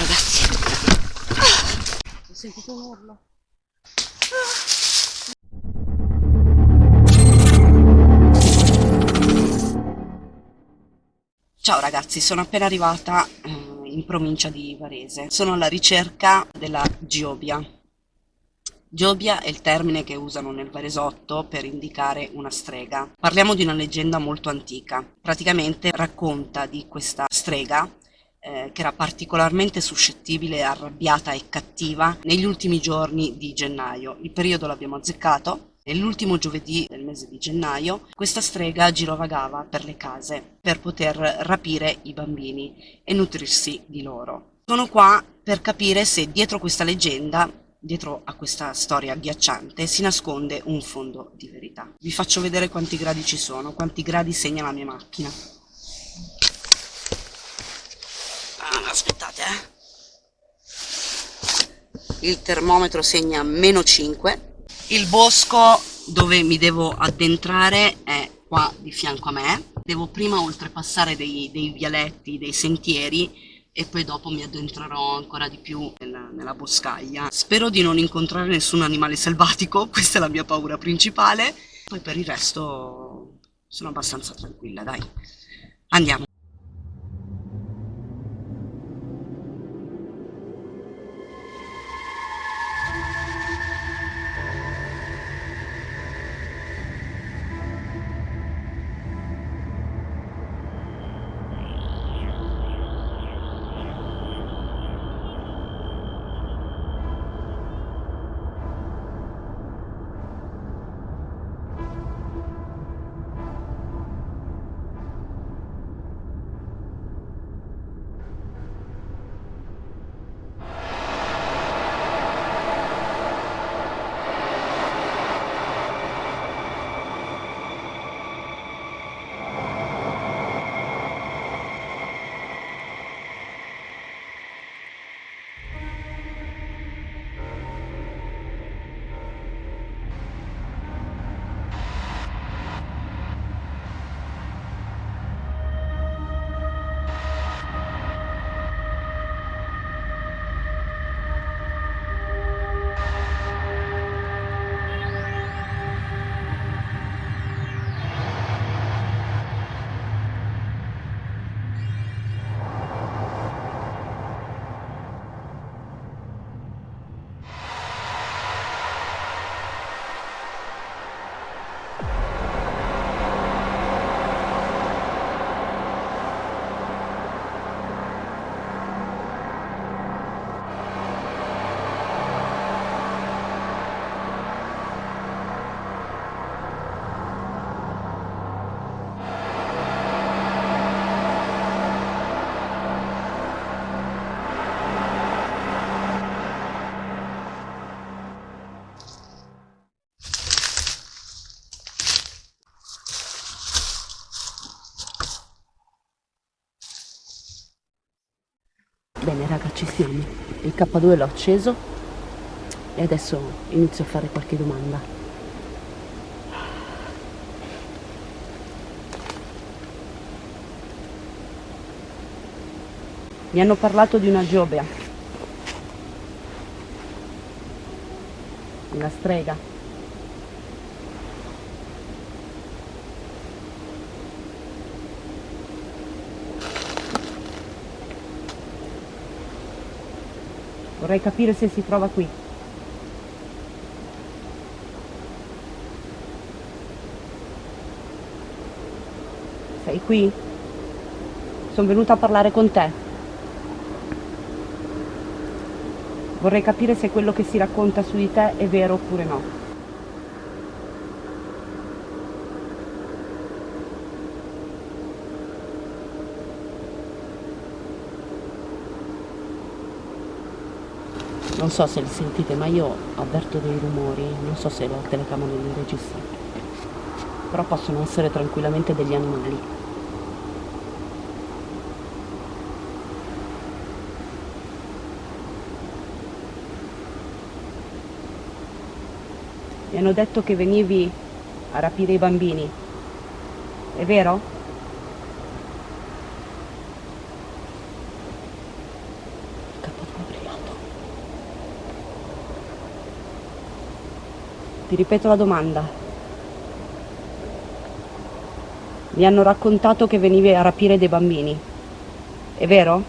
ragazzi. Ho sentito un urlo. Ciao ragazzi, sono appena arrivata eh, in provincia di Varese. Sono alla ricerca della Giobia. Giobia è il termine che usano nel Varesotto per indicare una strega. Parliamo di una leggenda molto antica. Praticamente racconta di questa strega eh, che era particolarmente suscettibile, arrabbiata e cattiva negli ultimi giorni di gennaio. Il periodo l'abbiamo azzeccato Nell'ultimo giovedì del mese di gennaio questa strega girovagava per le case per poter rapire i bambini e nutrirsi di loro. Sono qua per capire se dietro questa leggenda, dietro a questa storia agghiacciante, si nasconde un fondo di verità. Vi faccio vedere quanti gradi ci sono, quanti gradi segna la mia macchina. Ah, aspettate, eh. Il termometro segna meno 5 il bosco dove mi devo addentrare è qua di fianco a me. Devo prima oltrepassare dei, dei vialetti, dei sentieri e poi dopo mi addentrerò ancora di più nella, nella, boscaglia. Spero di non incontrare nessun animale selvatico, questa è la mia paura principale. Poi per il resto sono abbastanza tranquilla, dai. Andiamo. Bene raga, ci siamo. Il K2 l'ho acceso e adesso inizio a fare qualche domanda. Mi hanno parlato di una Giobea, una strega. Vorrei capire se si trova qui. Sei qui? Sono venuta a parlare con te. Vorrei capire se quello che si racconta su di te è vero oppure no. Non so se li sentite ma io avverto dei rumori non so se la telecamera li registra. Però possono essere tranquillamente degli animali. Mi hanno detto che venivi a rapire i bambini. È vero? Ti ripeto la domanda. Mi hanno raccontato che venivi a rapire dei bambini. È vero?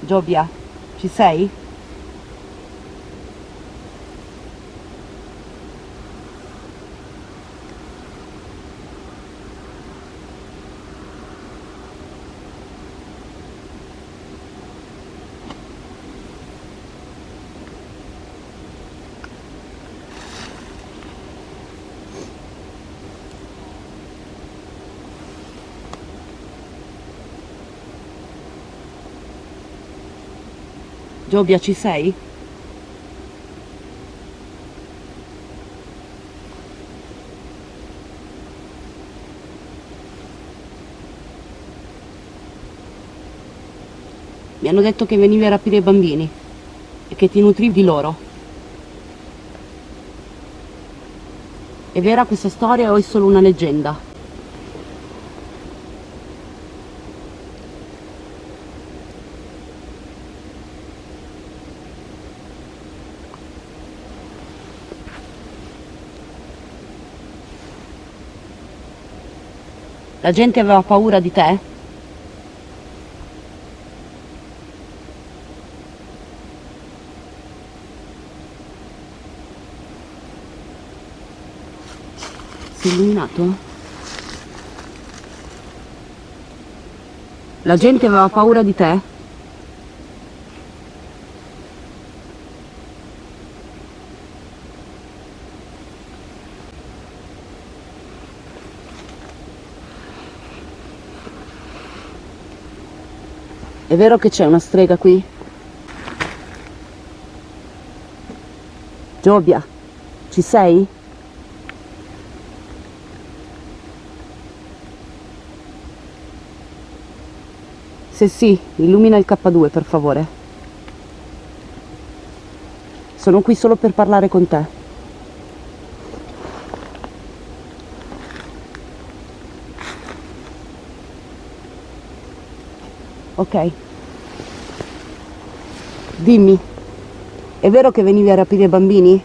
Giobia, ci sei? Giobia, ci sei? Mi hanno detto che venivi a rapire i bambini e che ti nutrivi loro. È vera questa storia o è solo una leggenda? La gente aveva paura di te? Sei illuminato? La gente aveva paura di te? È vero che c'è una strega qui? Giobia, ci sei? Se sì, illumina il K2 per favore. Sono qui solo per parlare con te. Ok. Dimmi, è vero che venivi a rapire bambini?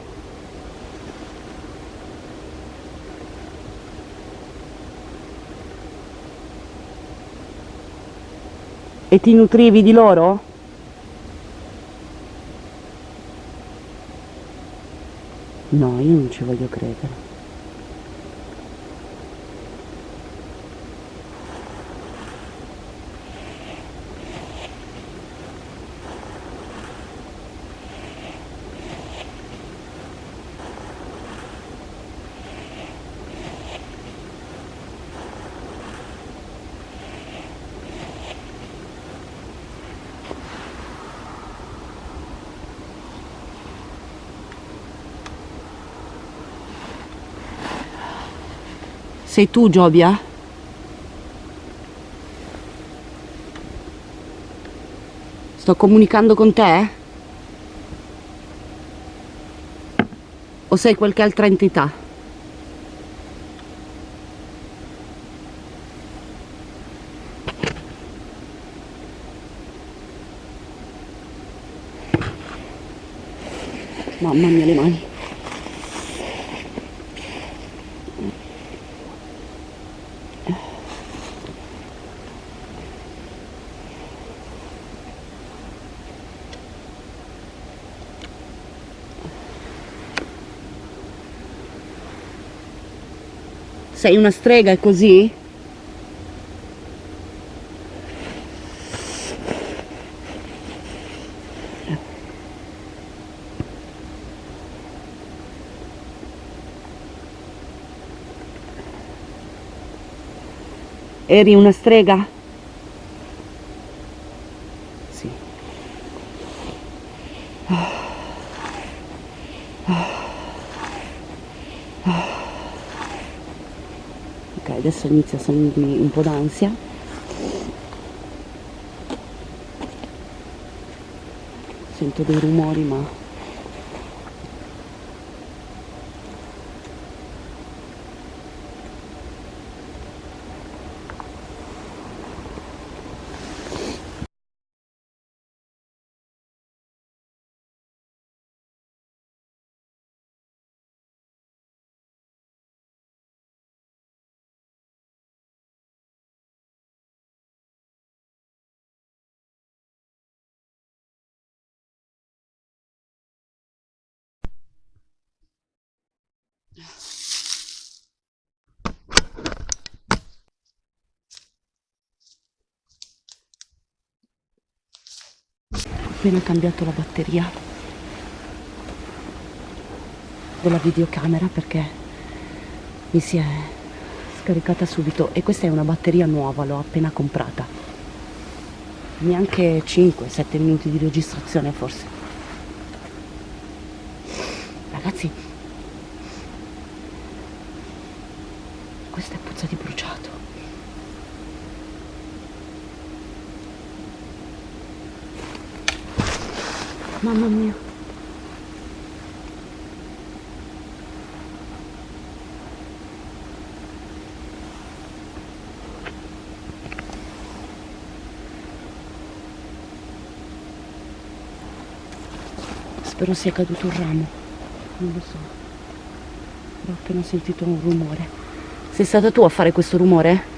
E ti nutrivi di loro? No, io non ci voglio credere. Sei tu, Giobia? Sto comunicando con te? O sei qualche altra entità? Mamma mia le mani. Sei una strega, è così? Eri una strega? Sì. adesso inizia a salirmi un po' d'ansia. Sento dei rumori ma appena cambiato la batteria della videocamera perché mi si è scaricata subito. E questa è una batteria nuova, l'ho appena comprata. Neanche 5-7 minuti di registrazione forse ragazzi questa è puzza di bruciato mamma mia. Spero sia caduto un ramo. Non lo so. Ho appena sentito un rumore. Sei stata tu a fare questo rumore?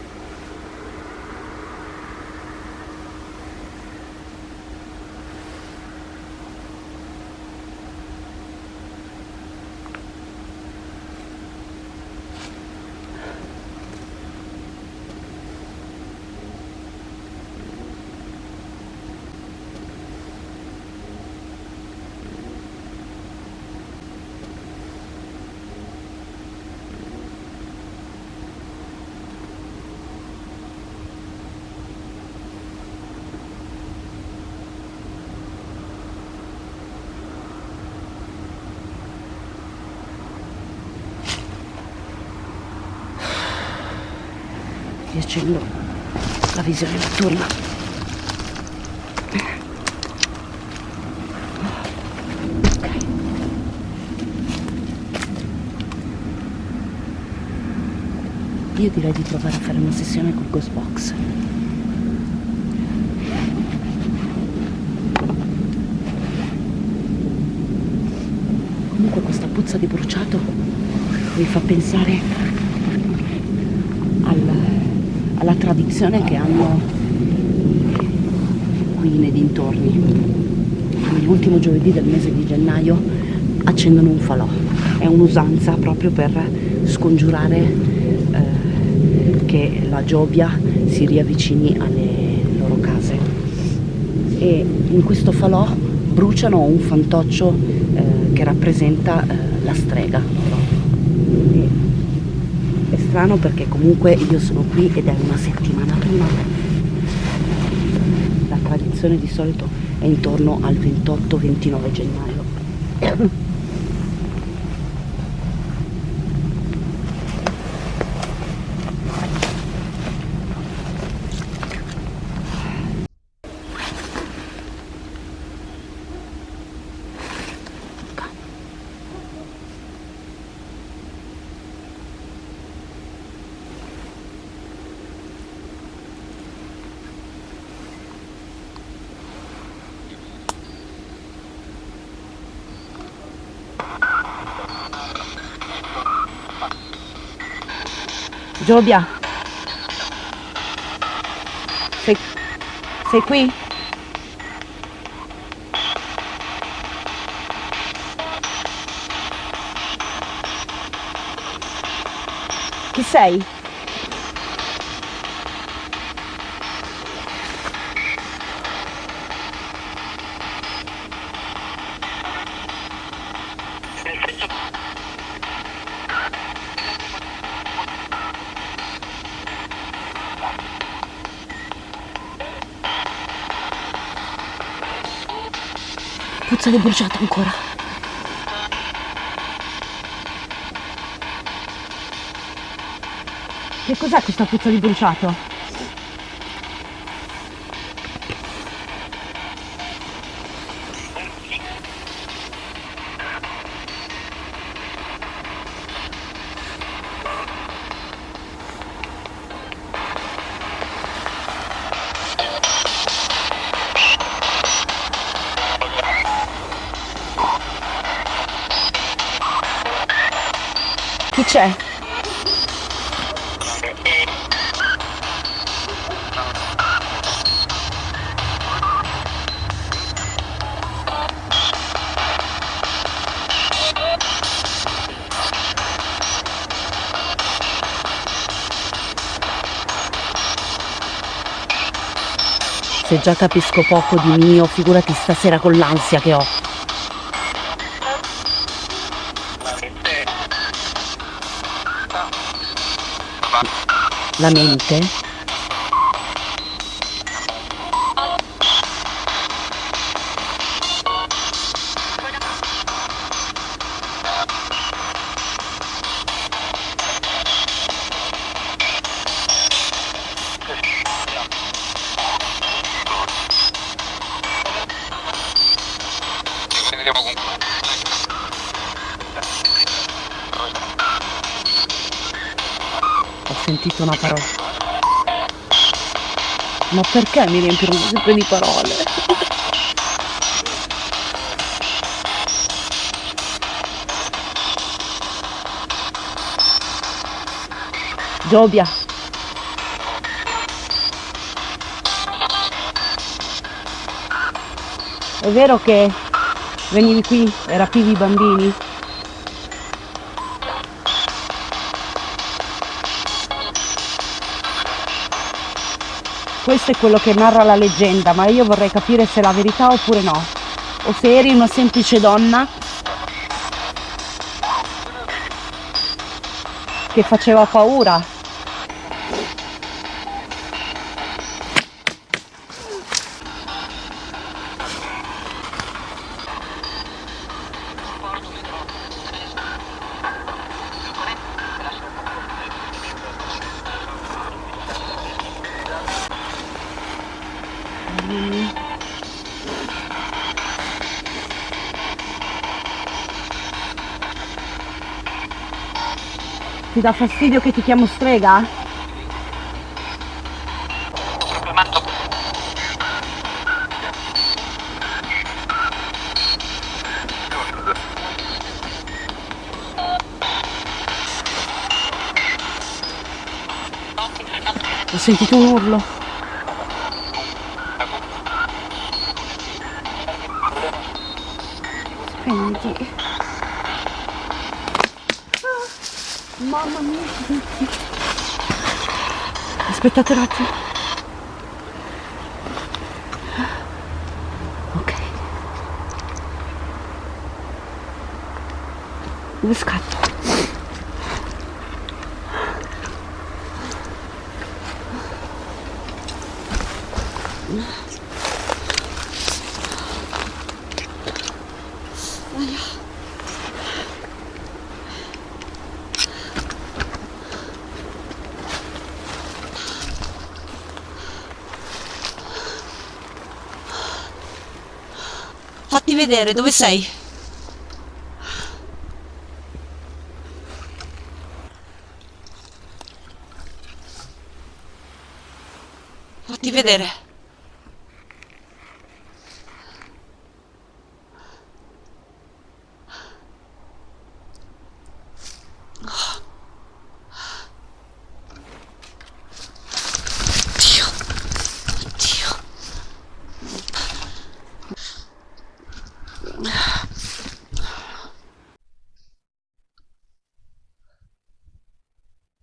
Riaccendo la visione notturna. Io direi di provare a fare una sessione col ghost box. Comunque questa puzza di bruciato mi fa pensare alla tradizione che hanno qui nei dintorni. L'ultimo giovedì del mese di gennaio accendono un falò. È un'usanza proprio per scongiurare eh, che la giobia si riavvicini alle loro case. E in questo falò bruciano un fantoccio eh, che rappresenta eh, la strega strano perché comunque io sono qui ed è una settimana prima. La tradizione di solito è intorno al 28-29 gennaio Giobia sei, sei qui? Chi sei? Di bruciato ancora. Che cos'è questa puzza di bruciato? C'è? Se già capisco poco di mio, figurati stasera con l'ansia che ho. La mente? Ma perché mi riempiono sempre di parole? Giobia. È vero che venivi qui e rapivi i bambini? Questo è quello che narra la leggenda, ma io vorrei capire se è la verità oppure no. O se eri una semplice donna che faceva paura. Ti dà fastidio che ti chiamo strega? Ho sentito un urlo. Spegniti. Mamma mia, aspettate un attimo. Ok. Dove scatto? Fatti vedere dove sei. Fatti vedere.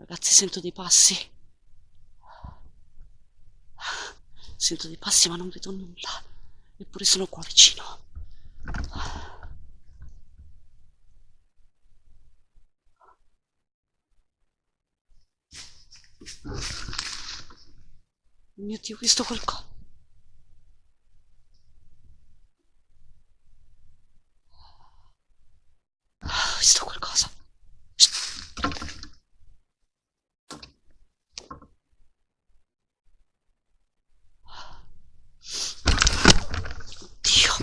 Ragazzi, sento dei passi. Sento dei passi ma non vedo nulla. Eppure sono qua vicino. Mio Dio, ho visto qualcosa. Ho visto qualcosa. Dio.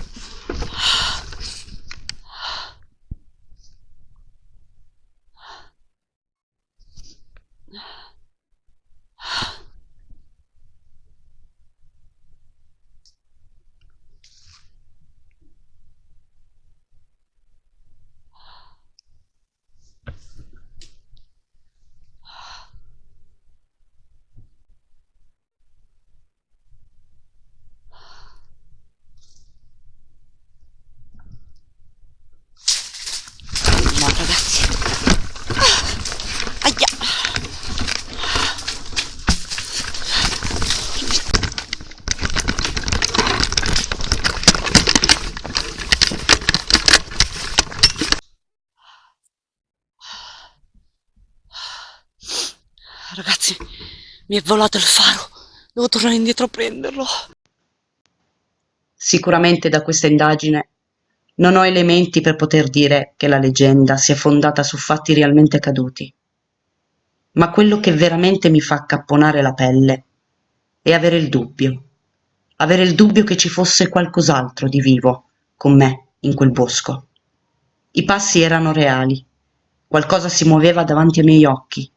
Mi è volato il faro. Devo tornare indietro a prenderlo. Sicuramente da questa indagine non ho elementi per poter dire che la leggenda sia fondata su fatti realmente accaduti. Ma quello che veramente mi fa accapponare la pelle è avere il dubbio. Avere il dubbio che ci fosse qualcos'altro di vivo con me in quel bosco. I passi erano reali. Qualcosa si muoveva davanti ai miei occhi.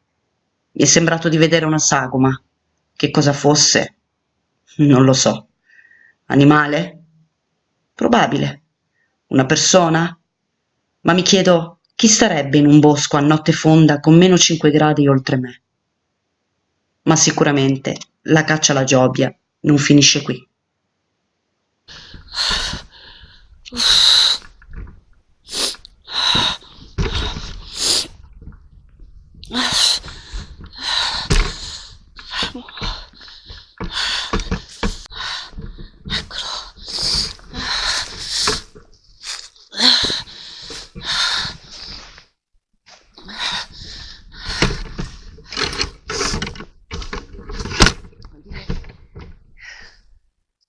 Mi è sembrato di vedere una sagoma. Che cosa fosse? Non lo so. Animale? Probabile. Una persona? Ma mi chiedo chi starebbe in un bosco a notte fonda con meno 5 gradi oltre me. Ma sicuramente la caccia alla giobia non finisce qui.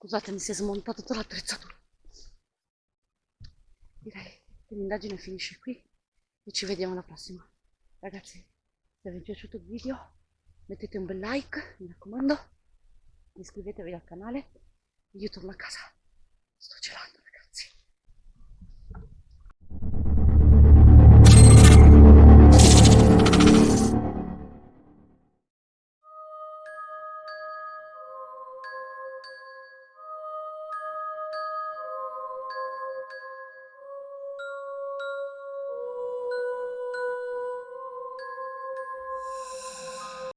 Scusate, mi si è smontato tutta l'attrezzatura. Direi che l'indagine finisce qui e ci vediamo alla prossima. Ragazzi, se vi è piaciuto il video mettete un bel like, mi raccomando, iscrivetevi al canale io torno a casa. Sto gelando.